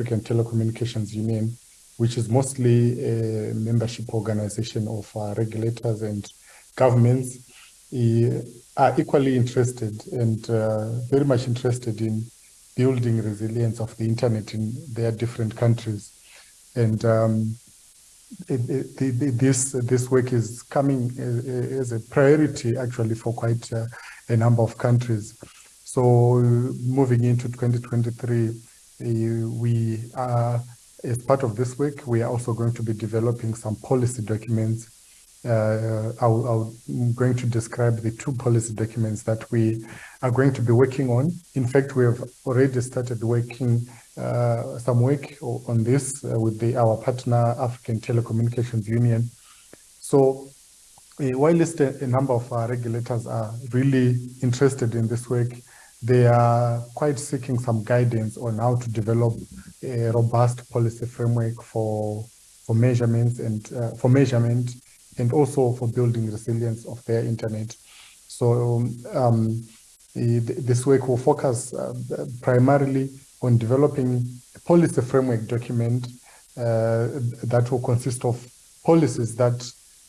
African Telecommunications Union, which is mostly a membership organization of uh, regulators and governments, are equally interested and uh, very much interested in building resilience of the internet in their different countries. And um, it, it, this this work is coming as a priority actually for quite a, number of countries. So moving into 2023, uh, we are, as part of this work, we are also going to be developing some policy documents. Uh, I'll, I'm going to describe the two policy documents that we are going to be working on. In fact, we have already started working uh, some work on this uh, with the, our partner, African Telecommunications Union. So uh, while a number of our regulators are really interested in this work, they are quite seeking some guidance on how to develop a robust policy framework for for measurements and uh, for measurement and also for building resilience of their internet. So um, this work will focus uh, primarily on developing a policy framework document uh, that will consist of policies that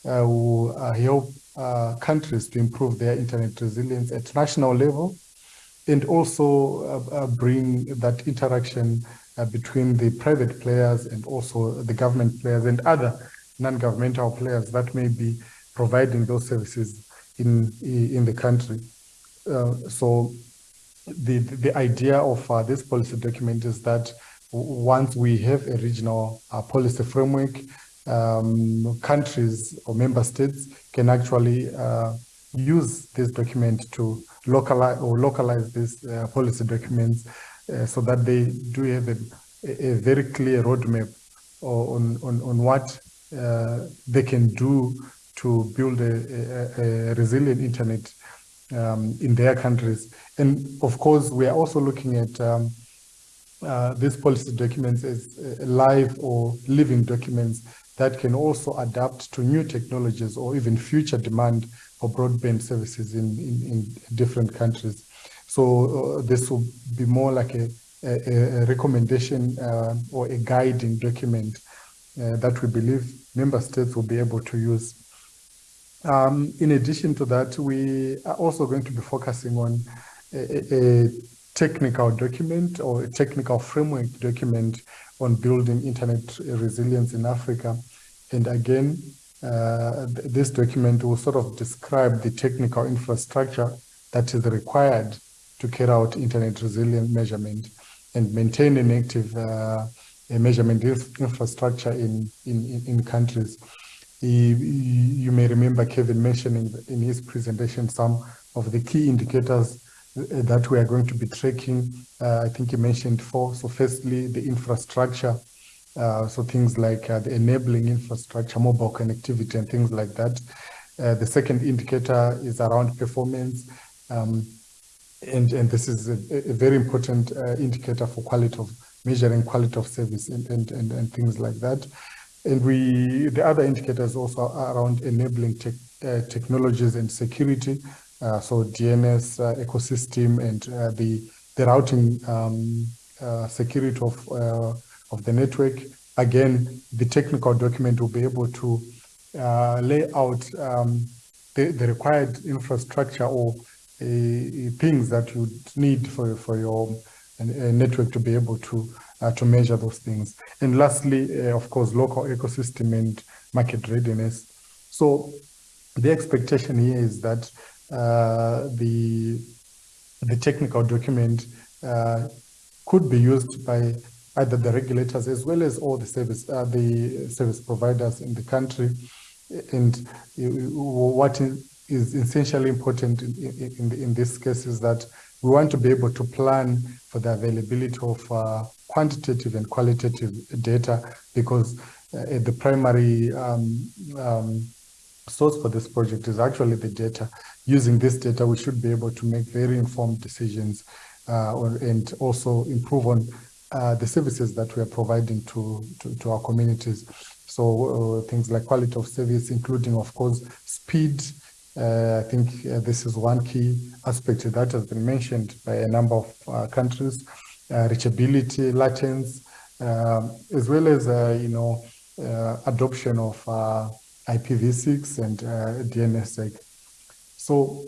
uh, will uh, help uh, countries to improve their internet resilience at national level and also uh, uh, bring that interaction uh, between the private players and also the government players and other non-governmental players that may be providing those services in in the country. Uh, so the the idea of uh, this policy document is that once we have a regional uh, policy framework, um, countries or member states can actually use this document to localize or localize these uh, policy documents uh, so that they do have a, a very clear roadmap on, on, on what uh, they can do to build a, a, a resilient internet um, in their countries. And of course, we are also looking at um, uh, these policy documents as uh, live or living documents that can also adapt to new technologies or even future demand for broadband services in, in, in different countries. So uh, this will be more like a, a, a recommendation uh, or a guiding document uh, that we believe member states will be able to use. Um, in addition to that, we are also going to be focusing on a, a technical document or a technical framework document on building internet resilience in Africa. And again, uh, this document will sort of describe the technical infrastructure that is required to carry out internet resilient measurement and maintain an active uh, measurement infrastructure in, in, in countries. You may remember Kevin mentioning in his presentation some of the key indicators that we are going to be tracking. Uh, I think you mentioned four. So firstly, the infrastructure uh, so things like uh, the enabling infrastructure, mobile connectivity and things like that. Uh, the second indicator is around performance. Um, and, and this is a, a very important uh, indicator for quality of measuring quality of service and, and, and, and, things like that. And we, the other indicators also around enabling te uh, technologies and security. Uh, so DNS ecosystem and the, the routing um, security of of the network. Again, the technical document will be able to uh, lay out um, the, the, required infrastructure or uh, things that you need for, for your uh, network to be able to uh, to measure those things. And lastly, uh, of course, local ecosystem and market readiness. So the expectation here is that uh, the the technical document could be used by either the regulators as well as all the service uh, the service providers in the country. And what is essentially important in, in, in, this case is that we want to be able to plan for the availability of uh, quantitative and qualitative data because uh, the primary um, um, source for this project is actually the data. Using this data, we should be able to make very informed decisions uh, and also improve on uh, the services that we are providing to, to, to our communities. So uh, things like quality of service, including, of course, speed. Uh, I think uh, this is one key aspect that has been mentioned by a number of uh, countries. reachability, latency, um, as well as, you know, adoption of IPv6 and uh, DNSSEC. So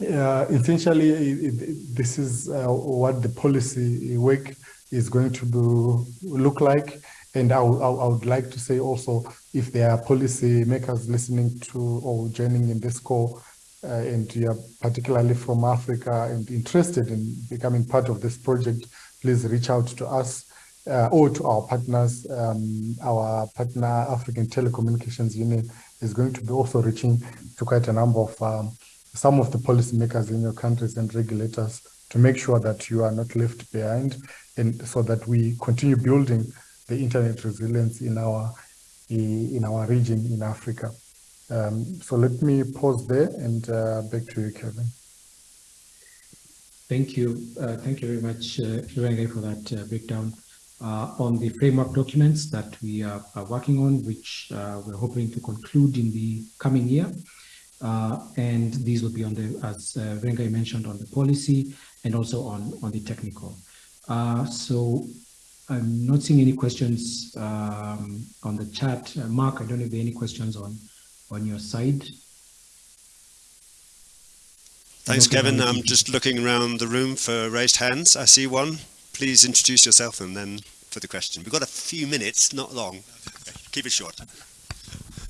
uh, essentially, this is uh, what the policy work is going to be, look like. And I, I, would like to say also, if there are policy makers listening to or joining in this call, uh, and you are particularly from Africa and interested in becoming part of this project, please reach out to us uh, or to our partners. Um, our partner, African Telecommunications Union, is going to be also reaching to quite a number of um, some of the policymakers in your countries and regulators to make sure that you are not left behind and so that we continue building the internet resilience in our in our region in Africa. Um, so let me pause there and uh, back to you, Kevin. Thank you. Uh, thank you very much, uh, for that uh, breakdown on the framework documents that we are, are working on, which uh, we're hoping to conclude in the coming year. Uh, and these will be on the, as uh, Rengai mentioned, on the policy and also on, on the technical. Uh, so I'm not seeing any questions um, on the chat. Uh, Mark, I don't know if there are any questions on, on your side. Thanks, Kevin. I'm just looking around the room for raised hands. I see one. Please introduce yourself and then for the question. We've got a few minutes, not long. Keep it short.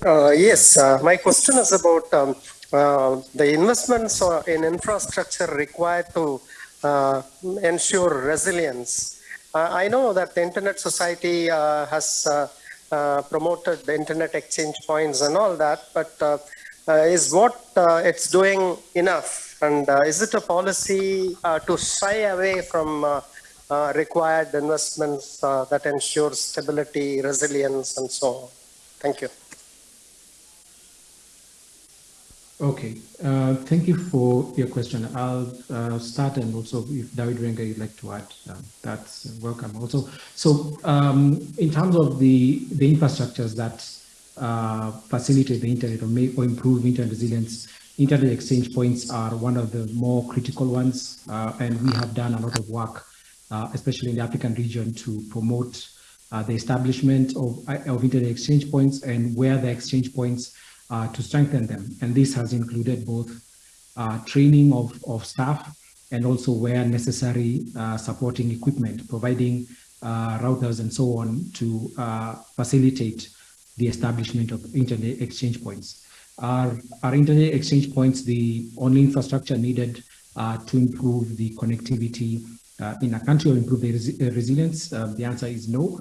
Uh, yes, uh, my question is about um, uh, the investments in infrastructure required to uh, ensure resilience. Uh, I know that the Internet Society uh, has promoted the Internet exchange points and all that, but is what it's doing enough? And is it a policy to shy away from required investments that ensure stability, resilience, and so on? Thank you. Okay, uh, thank you for your question. I'll uh, start and also if David Renga you'd like to add, uh, that's welcome also. So um, in terms of the, the infrastructures that uh, facilitate the internet or, make, or improve internet resilience, internet exchange points are one of the more critical ones. Uh, and we have done a lot of work, uh, especially in the African region to promote the establishment of, of internet exchange points and where the exchange points uh, to strengthen them. And this has included both uh, training of, of staff and also where necessary uh, supporting equipment, providing uh, routers and so on to uh, facilitate the establishment of internet exchange points. Our, our internet exchange points, the only infrastructure needed uh, to improve the connectivity in a country or improve the res resilience? the answer is no.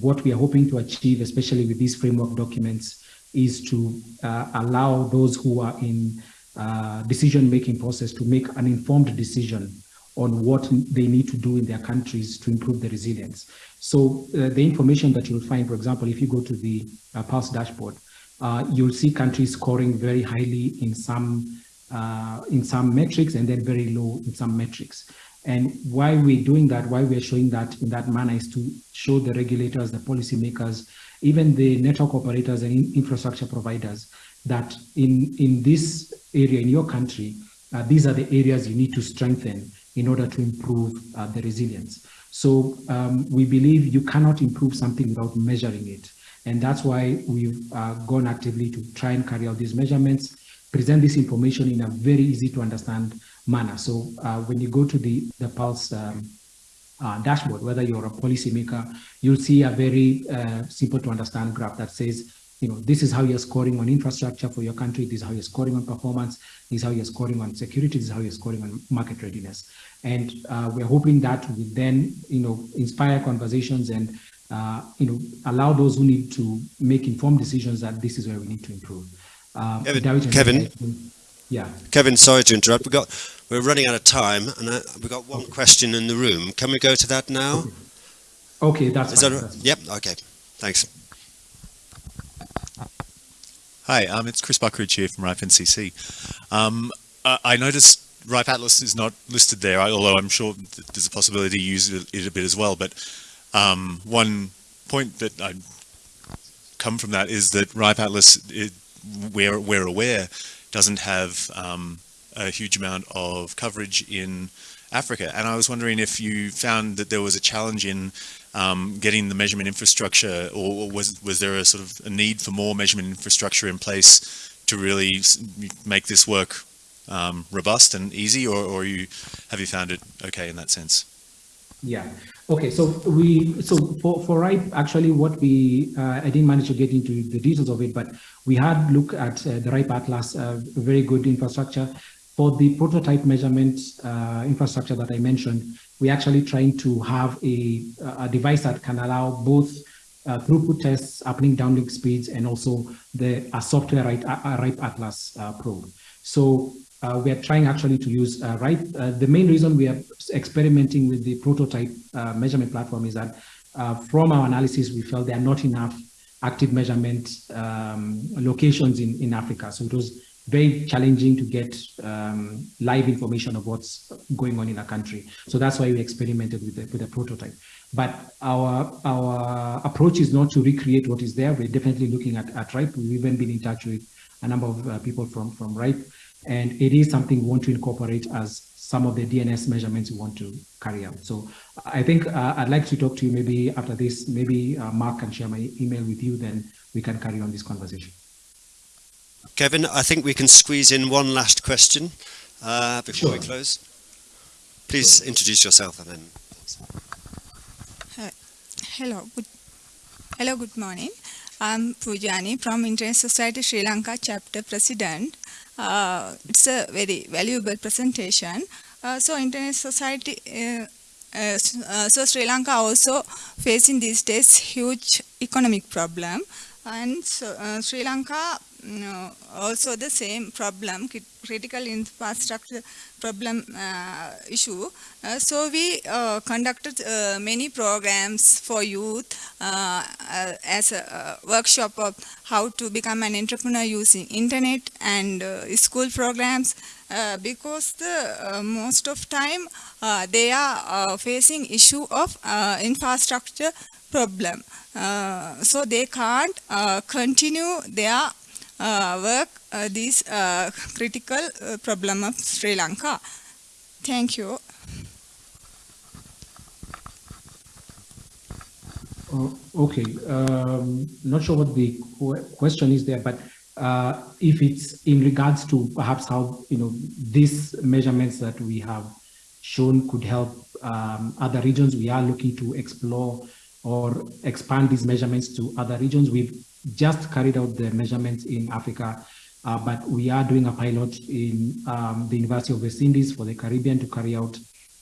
what we are hoping to achieve, especially with these framework documents, is to uh, allow those who are in uh, decision-making process to make an informed decision on what they need to do in their countries to improve the resilience. So uh, the information that you'll find, for example, if you go to the uh, Pulse dashboard, uh, you'll see countries scoring very highly in some uh, in some metrics and then very low in some metrics. And why we're doing that, why we're showing that in that manner is to show the regulators, the policymakers, even the network operators and infrastructure providers that in, in this area, in your country, uh, these are the areas you need to strengthen in order to improve uh, the resilience. So um, we believe you cannot improve something without measuring it. And that's why we've uh, gone actively to try and carry out these measurements, present this information in a very easy to understand manner. So uh, when you go to the, the Pulse um, uh, dashboard, whether you're a policymaker, you'll see a very uh, simple to understand graph that says, you know, this is how you're scoring on infrastructure for your country, this is how you're scoring on performance, this is how you're scoring on security, this is how you're scoring on market readiness. And uh, we're hoping that we then, you know, inspire conversations and, uh, you know, allow those who need to make informed decisions that this is where we need to improve. Uh, Kevin, Kevin, yeah. Kevin, sorry to interrupt. We got we're running out of time, and I, we've got one question in the room. Can we go to that now? Okay, that's, Is fine, that Yep, okay. Thanks. Hi, um, it's Chris Buckridge here from RIPE NCC. Um, I, I noticed RIPE Atlas is not listed there, although I'm sure there's a possibility to use it a bit as well. But um, one point that I come from that is that RIPE Atlas, it, we're, we're aware, doesn't have um, a huge amount of coverage in Africa. And I was wondering if you found that there was a challenge in um, getting the measurement infrastructure, or was was there a sort of a need for more measurement infrastructure in place to really make this work um, robust and easy, or, or you have you found it okay in that sense? Yeah. Okay. So we so for for RIPE actually what we uh, I didn't manage to get into the details of it, but we had looked at uh, the RIPE Atlas, uh, very good infrastructure for the prototype measurement uh, infrastructure that I mentioned. We actually trying to have a a device that can allow both uh, throughput tests, happening downlink speeds, and also the uh, software RIPE, RIPE Atlas probe. So uh, we are trying actually to use uh, RIPE. Uh, the main reason we are experimenting with the prototype uh, measurement platform is that uh, from our analysis, we felt there are not enough active measurement um, locations in, in Africa. So it was very challenging to get um, live information of what's going on in a country. So that's why we experimented with the, with prototype. But our our approach is not to recreate what is there. We're definitely looking at, at RIPE. We've even been in touch with a number of uh, people from, from RIPE and it is something we want to incorporate as some of the DNS measurements we want to carry out. So I think uh, I'd like to talk to you maybe after this, maybe uh, Mark can share my email with you, then we can carry on this conversation. Kevin, I think we can squeeze in one last question uh, before sure. we close. Please sure. introduce yourself and then. hello, good, hello, good morning. I'm Pujani from Internet Society Sri Lanka chapter president. Uh, it's a very valuable presentation. Uh, so Internet Society, uh, so Sri Lanka also facing these days huge economic problem and so, Sri Lanka no, also the same problem, critical infrastructure problem uh, issue. Uh, so we uh, conducted uh, many programs for youth uh, uh, as a workshop of how to become an entrepreneur using internet and school programs because the most of time they are facing issue of infrastructure problem. so they can't continue their work uh, this uh, critical problem of Sri Lanka. Thank you. Oh, okay, um, not sure what the question is there, but uh, if it's in regards to perhaps how you know these measurements that we have shown could help um, other regions, we are looking to explore or expand these measurements to other regions. We've just carried out the measurements in Africa, uh, but we are doing a pilot in um, the University of West Indies for the Caribbean to carry out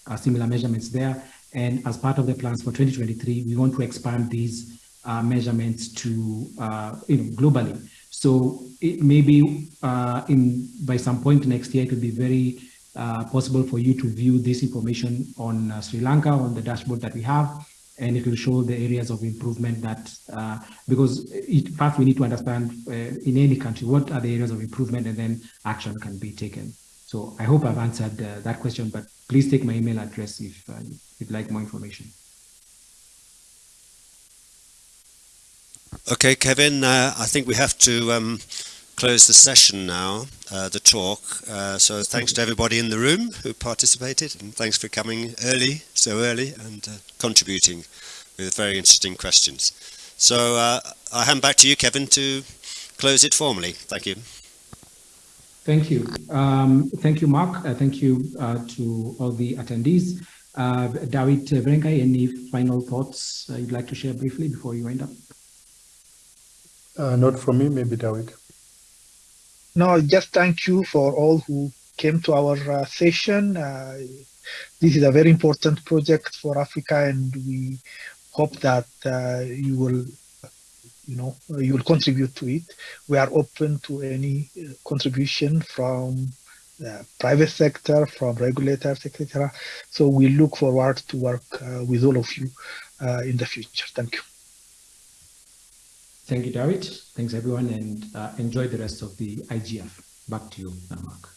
uh, similar measurements there. And as part of the plans for 2023, we want to expand these uh, measurements to uh, you know, globally. So it may be uh, in by some point next year, it will be very uh, possible for you to view this information on Sri Lanka on the dashboard that we have and it will show the areas of improvement that, uh, because it, first we need to understand uh, in any country, what are the areas of improvement and then action can be taken. So I hope I've answered uh, that question, but please take my email address if uh, you'd like more information. Okay, Kevin, uh, I think we have to um, close the session now, uh, the talk. Uh, so thanks to everybody in the room who participated and thanks for coming early, so early and uh, contributing with very interesting questions. So uh, I hand back to you, Kevin, to close it formally. Thank you. Thank you. Um, thank you, Mark. Uh, thank you uh, to all the attendees. David Verengai, any final thoughts you'd like to share briefly before you end up? not from me, maybe David. No, just thank you for all who came to our uh, session. Uh, this is a very important project for Africa, and we hope that uh, you will, you know, you will contribute to it. We are open to any uh, contribution from the private sector, from regulators, etc. So we look forward to work uh, with all of you uh, in the future. Thank you. Thank you, David. Thanks, everyone, and uh, enjoy the rest of the IGF. Back to you, Mark.